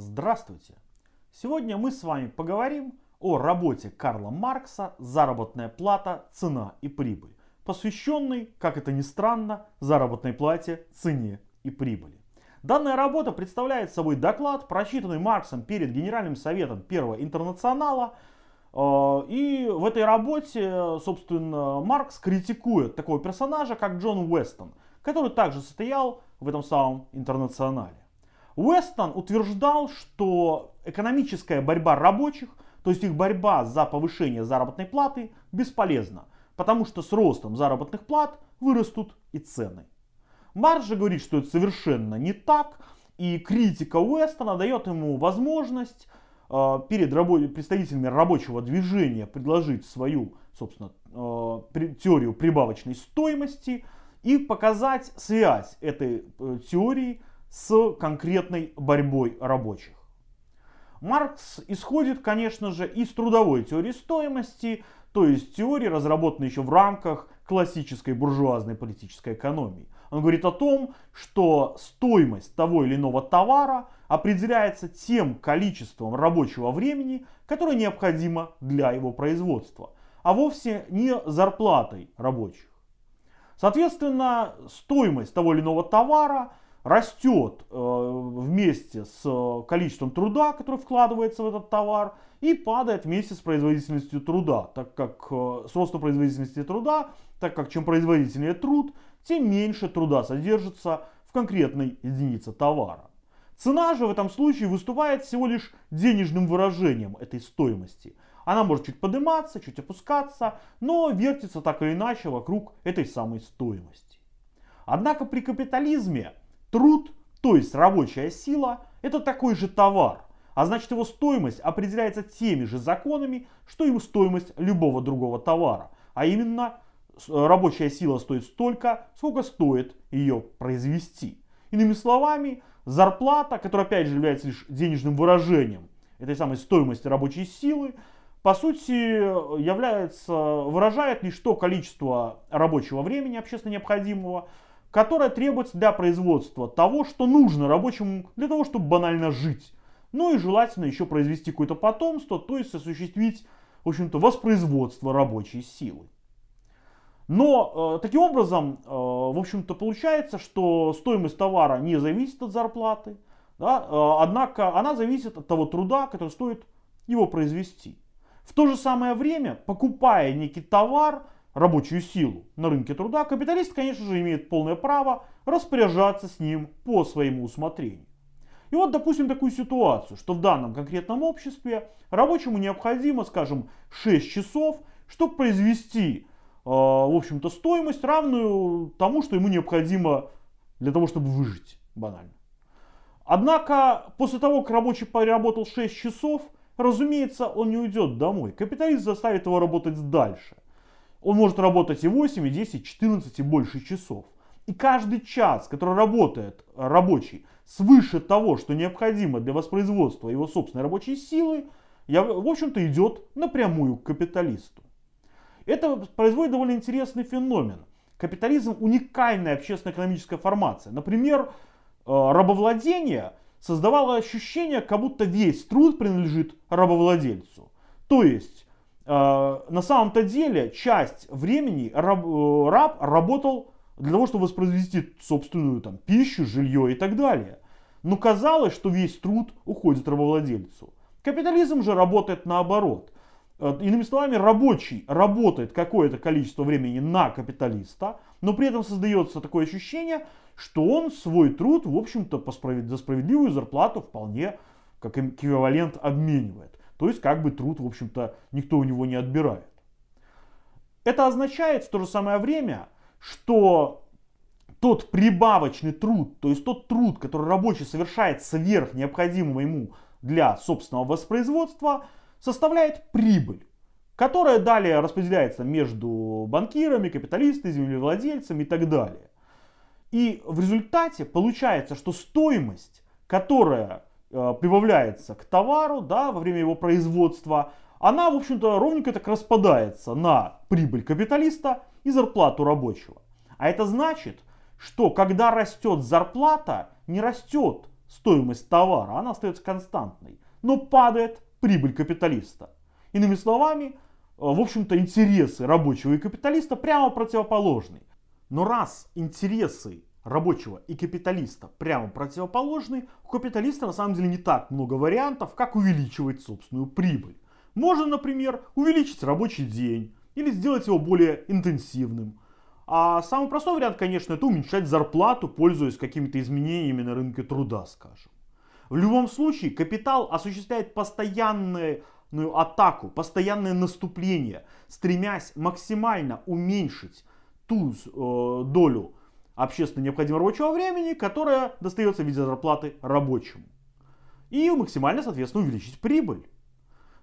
Здравствуйте! Сегодня мы с вами поговорим о работе Карла Маркса «Заработная плата, цена и прибыль», посвященной, как это ни странно, заработной плате, цене и прибыли. Данная работа представляет собой доклад, прочитанный Марксом перед Генеральным советом Первого интернационала. Э, и в этой работе, собственно, Маркс критикует такого персонажа, как Джон Уэстон, который также состоял в этом самом интернационале. Уэстон утверждал, что экономическая борьба рабочих, то есть их борьба за повышение заработной платы, бесполезна, потому что с ростом заработных плат вырастут и цены. Марш же говорит, что это совершенно не так, и критика Уэстона дает ему возможность э, перед представителями рабочего движения предложить свою, собственно, э, теорию прибавочной стоимости и показать связь этой э, теории с конкретной борьбой рабочих. Маркс исходит, конечно же, из трудовой теории стоимости, то есть теории, разработанной еще в рамках классической буржуазной политической экономии. Он говорит о том, что стоимость того или иного товара определяется тем количеством рабочего времени, которое необходимо для его производства, а вовсе не зарплатой рабочих. Соответственно, стоимость того или иного товара растет э, вместе с количеством труда, который вкладывается в этот товар, и падает вместе с производительностью труда, так как э, с ростом производительности труда, так как чем производительнее труд, тем меньше труда содержится в конкретной единице товара. Цена же в этом случае выступает всего лишь денежным выражением этой стоимости. Она может чуть подниматься, чуть опускаться, но вертится так или иначе вокруг этой самой стоимости. Однако при капитализме Труд, то есть рабочая сила, это такой же товар, а значит его стоимость определяется теми же законами, что и стоимость любого другого товара. А именно, рабочая сила стоит столько, сколько стоит ее произвести. Иными словами, зарплата, которая опять же является лишь денежным выражением этой самой стоимости рабочей силы, по сути является, выражает лишь то количество рабочего времени общественно необходимого, которая требуется для производства того, что нужно рабочему для того, чтобы банально жить. Ну и желательно еще произвести какое-то потомство, то есть осуществить, в общем-то, воспроизводство рабочей силы. Но э, таким образом, э, в общем-то, получается, что стоимость товара не зависит от зарплаты, да, э, однако она зависит от того труда, который стоит его произвести. В то же самое время, покупая некий товар, рабочую силу на рынке труда, капиталист, конечно же, имеет полное право распоряжаться с ним по своему усмотрению. И вот, допустим, такую ситуацию, что в данном конкретном обществе рабочему необходимо, скажем, 6 часов, чтобы произвести, э, в общем-то, стоимость, равную тому, что ему необходимо для того, чтобы выжить, банально. Однако, после того, как рабочий поработал 6 часов, разумеется, он не уйдет домой. Капиталист заставит его работать дальше. Он может работать и 8, и 10, 14 и больше часов. И каждый час, который работает рабочий свыше того, что необходимо для воспроизводства его собственной рабочей силы, в общем-то идет напрямую к капиталисту. Это производит довольно интересный феномен. Капитализм уникальная общественно-экономическая формация. Например, э, рабовладение создавало ощущение, как будто весь труд принадлежит рабовладельцу. То есть на самом-то деле часть времени раб, э, раб работал для того, чтобы воспроизвести собственную там, пищу, жилье и так далее. Но казалось, что весь труд уходит рабовладельцу. Капитализм же работает наоборот. Э, иными словами, рабочий работает какое-то количество времени на капиталиста, но при этом создается такое ощущение, что он свой труд, в общем-то, за справедливую зарплату вполне как эквивалент обменивает. То есть как бы труд, в общем-то, никто у него не отбирает. Это означает в то же самое время, что тот прибавочный труд, то есть тот труд, который рабочий совершает сверх необходимого ему для собственного воспроизводства, составляет прибыль, которая далее распределяется между банкирами, капиталистами, землевладельцами и так далее. И в результате получается, что стоимость, которая прибавляется к товару да, во время его производства, она, в общем-то, ровненько так распадается на прибыль капиталиста и зарплату рабочего. А это значит, что когда растет зарплата, не растет стоимость товара, она остается константной, но падает прибыль капиталиста. Иными словами, в общем-то, интересы рабочего и капиталиста прямо противоположны. Но раз интересы рабочего и капиталиста прямо противоположны, у капиталиста на самом деле не так много вариантов, как увеличивать собственную прибыль. Можно, например, увеличить рабочий день или сделать его более интенсивным. А самый простой вариант, конечно, это уменьшать зарплату, пользуясь какими-то изменениями на рынке труда, скажем. В любом случае, капитал осуществляет постоянную атаку, постоянное наступление, стремясь максимально уменьшить ту э, долю общественно необходимого рабочего времени, которая достается в виде зарплаты рабочему. И максимально, соответственно, увеличить прибыль.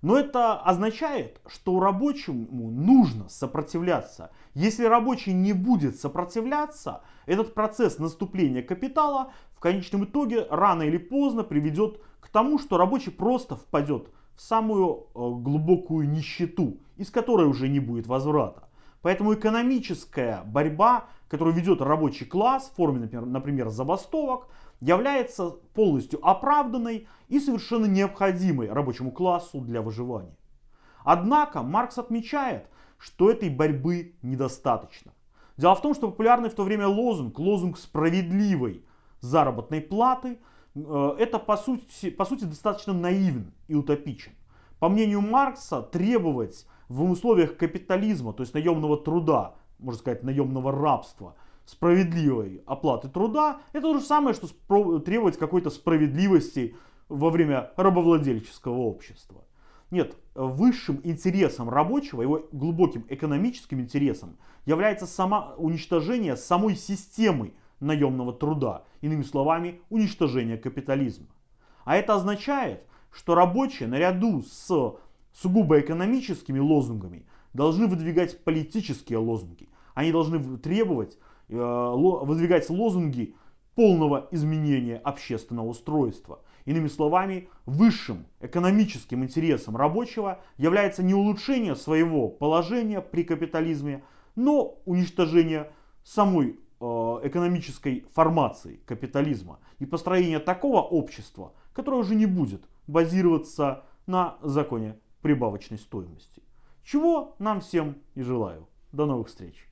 Но это означает, что рабочему нужно сопротивляться. Если рабочий не будет сопротивляться, этот процесс наступления капитала в конечном итоге рано или поздно приведет к тому, что рабочий просто впадет в самую э, глубокую нищету, из которой уже не будет возврата. Поэтому экономическая борьба которую ведет рабочий класс в форме, например, например, забастовок, является полностью оправданной и совершенно необходимой рабочему классу для выживания. Однако Маркс отмечает, что этой борьбы недостаточно. Дело в том, что популярный в то время лозунг, лозунг справедливой заработной платы, э, это по сути, по сути достаточно наивен и утопичен. По мнению Маркса, требовать в условиях капитализма, то есть наемного труда, можно сказать, наемного рабства, справедливой оплаты труда, это то же самое, что требовать какой-то справедливости во время рабовладельческого общества. Нет, высшим интересом рабочего, его глубоким экономическим интересом является само уничтожение самой системы наемного труда, иными словами, уничтожение капитализма. А это означает, что рабочие наряду с сугубо экономическими лозунгами должны выдвигать политические лозунги. Они должны требовать, э, выдвигать лозунги полного изменения общественного устройства. Иными словами, высшим экономическим интересом рабочего является не улучшение своего положения при капитализме, но уничтожение самой э, экономической формации капитализма и построение такого общества, которое уже не будет базироваться на законе прибавочной стоимости. Чего нам всем и желаю. До новых встреч!